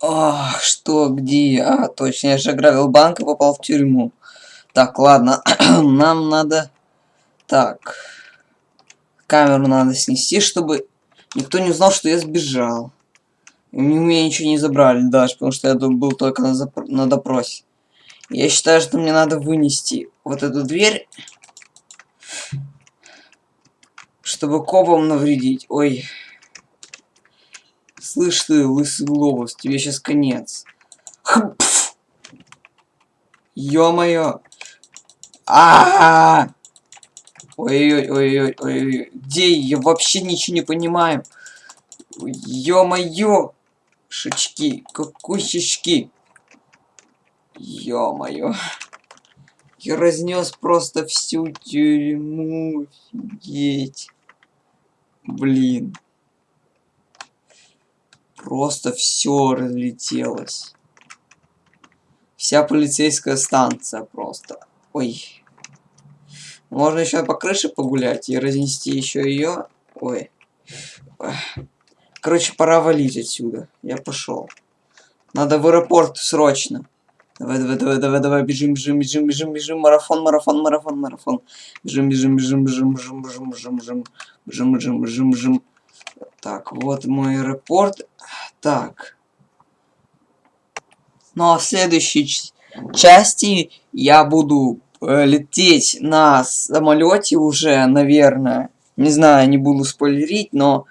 Ах, что, где? А, точно, я же ограбил банк и попал в тюрьму. Так, ладно, нам надо... Так, камеру надо снести, чтобы никто не узнал, что я сбежал. У меня ничего не забрали даже, потому что я был только на, запр... на допросе. Я считаю, что мне надо вынести вот эту дверь, чтобы копам навредить. Ой. Слышь ты, лысый глобус, тебе сейчас конец. Ё-моё. А, -а, -а, Ой-ой-ой-ой-ой. Где я вообще ничего не понимаю. Ё-моё. Шички, кукусечки. Ё-моё. Я разнес просто всю тюрьму. Офигеть. Блин. Просто все разлетелось. Вся полицейская станция просто. Ой. Можно еще по крыше погулять и разнести еще ее. Ой. Короче, пора валить отсюда. Я пошел. Надо в аэропорт срочно. Давай, давай, давай, давай, давай, бежим, бежим, бежим, бежим, бежим, марафон, марафон, марафон, марафон. Бежим, бежим, бежим, бежим, бежим, бежим, бежим, бежим, бежим, бежим, бежим. Так, вот мой аэропорт. Так. Ну а в следующей части я буду э, лететь на самолете уже, наверное. Не знаю, не буду спойлерить, но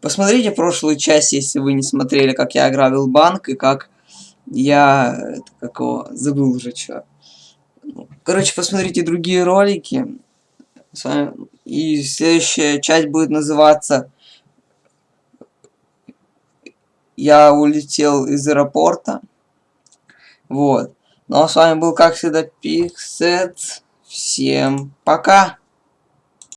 посмотрите прошлую часть, если вы не смотрели, как я ограбил банк и как я... Это, какого? Забыл уже, что. Короче, посмотрите другие ролики. И следующая часть будет называться «Я улетел из аэропорта». Вот. Ну а с вами был, как всегда, Пиксет. Всем пока!